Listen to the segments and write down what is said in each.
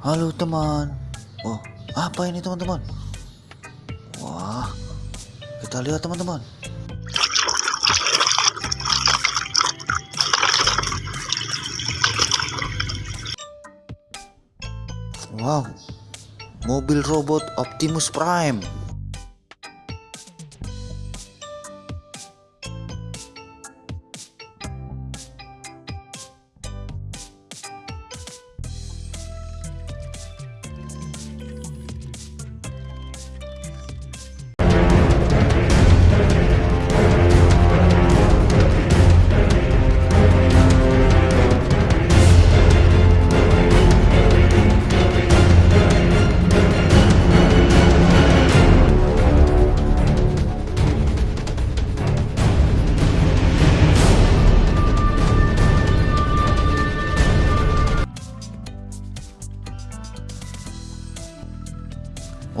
Halo teman. Oh, apa ini teman-teman? Wah, kita lihat teman-teman. Wow, mobil robot Optimus Prime.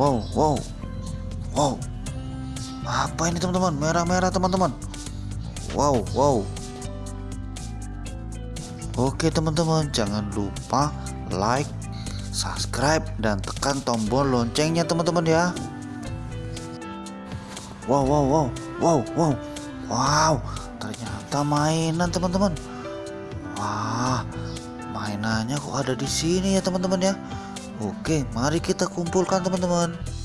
Wow, wow, wow. Apa ini teman-teman? Merah-merah teman-teman. Wow, wow. Oke teman-teman, jangan lupa like, subscribe, dan tekan tombol loncengnya teman-teman ya. Wow, wow, wow, wow, wow, wow. Ternyata mainan teman-teman. Wah, mainannya kok ada di sini ya teman-teman ya. Oke, mari kita kumpulkan teman-teman.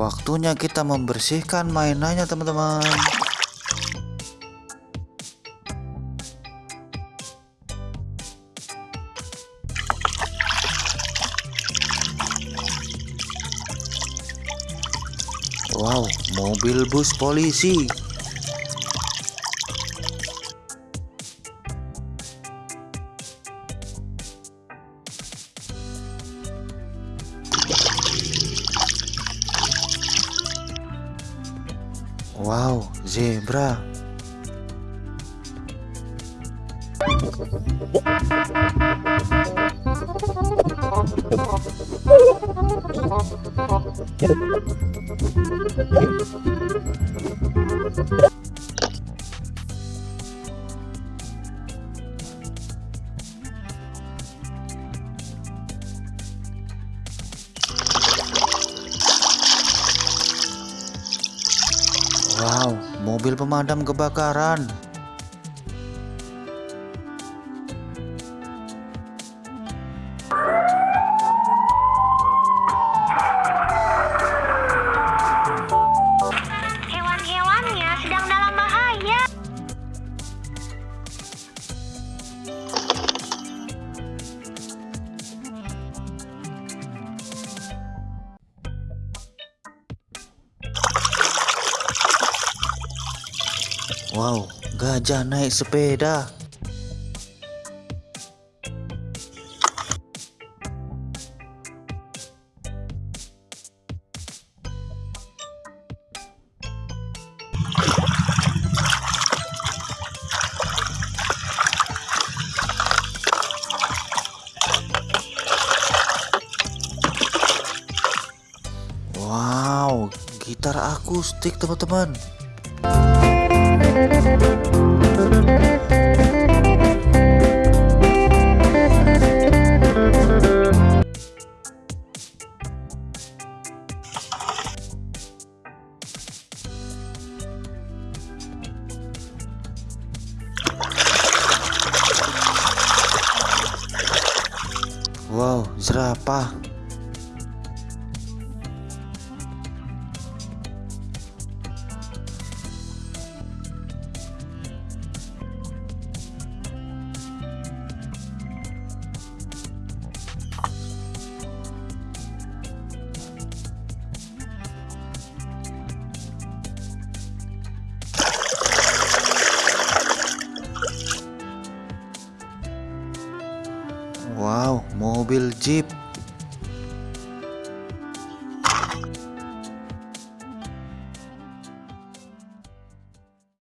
Waktunya kita membersihkan mainannya teman-teman. Wow, mobil bus polisi. Wow, zebra. Wow, mobil pemadam kebakaran. Wow, gajah naik sepeda. Wow, gitar akustik teman-teman. Wow, jerapah. Wow, mobil Jeep.